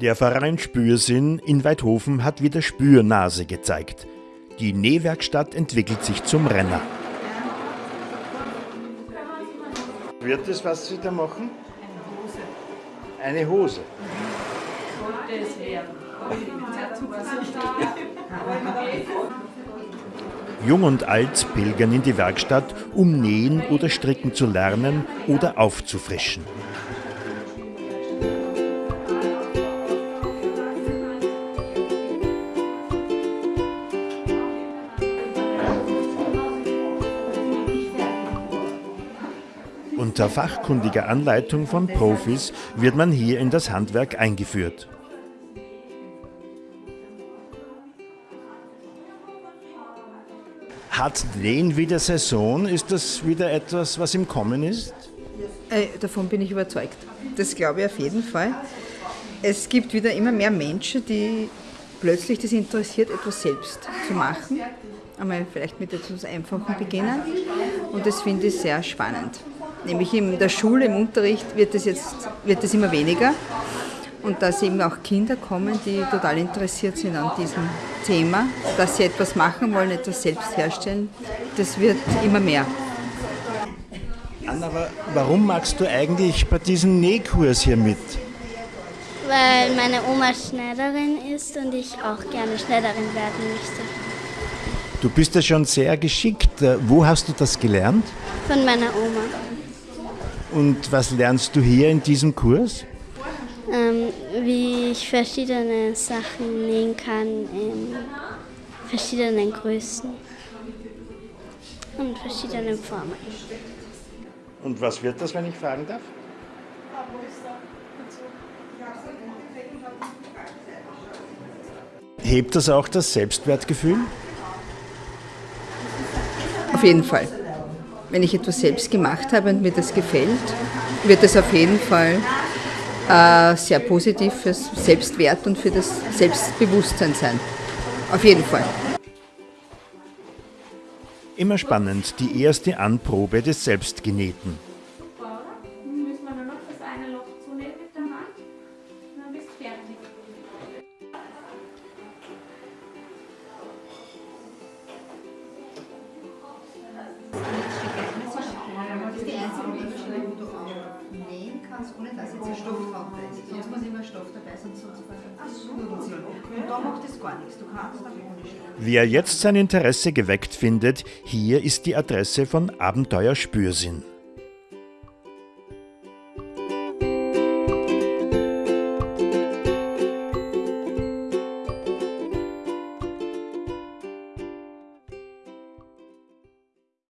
Der Verein Spürsinn in Weidhofen hat wieder Spürnase gezeigt. Die Nähwerkstatt entwickelt sich zum Renner. Wird das, was Sie da machen? Eine Hose. Eine Hose. Jung und alt pilgern in die Werkstatt, um nähen oder stricken zu lernen oder aufzufrischen. Unter fachkundiger Anleitung von Profis wird man hier in das Handwerk eingeführt. Hat Nähen wieder Saison? Ist das wieder etwas, was im Kommen ist? Äh, davon bin ich überzeugt. Das glaube ich auf jeden Fall. Es gibt wieder immer mehr Menschen, die plötzlich das interessiert, etwas selbst zu machen. Einmal vielleicht mit etwas Einfachen beginnen. Und das finde ich sehr spannend. Nämlich in der Schule, im Unterricht wird es jetzt wird es immer weniger. Und dass eben auch Kinder kommen, die total interessiert sind an diesem Thema, dass sie etwas machen wollen, etwas selbst herstellen, das wird immer mehr. Anna, aber warum magst du eigentlich bei diesem Nähkurs hier mit? Weil meine Oma Schneiderin ist und ich auch gerne Schneiderin werden möchte. Du bist ja schon sehr geschickt. Wo hast du das gelernt? Von meiner Oma. Und was lernst du hier in diesem Kurs? Ähm, wie ich verschiedene Sachen nähen kann in verschiedenen Größen und verschiedenen Formen. Und was wird das, wenn ich fragen darf? Hebt das auch das Selbstwertgefühl? Auf jeden Fall. Wenn ich etwas selbst gemacht habe und mir das gefällt, wird es auf jeden Fall äh, sehr positiv fürs Selbstwert und für das Selbstbewusstsein sein. Auf jeden Fall. Immer spannend, die erste Anprobe des Selbstgenähten. Kannst, ohne dass jetzt ein Stoff drauf ist. Sonst muss immer Stoff dabei sein, sonst Ach so. Und da macht das gar nichts. Du kannst auch ohne Stoff. Wer jetzt sein Interesse geweckt findet, hier ist die Adresse von Abenteuer Spürsinn.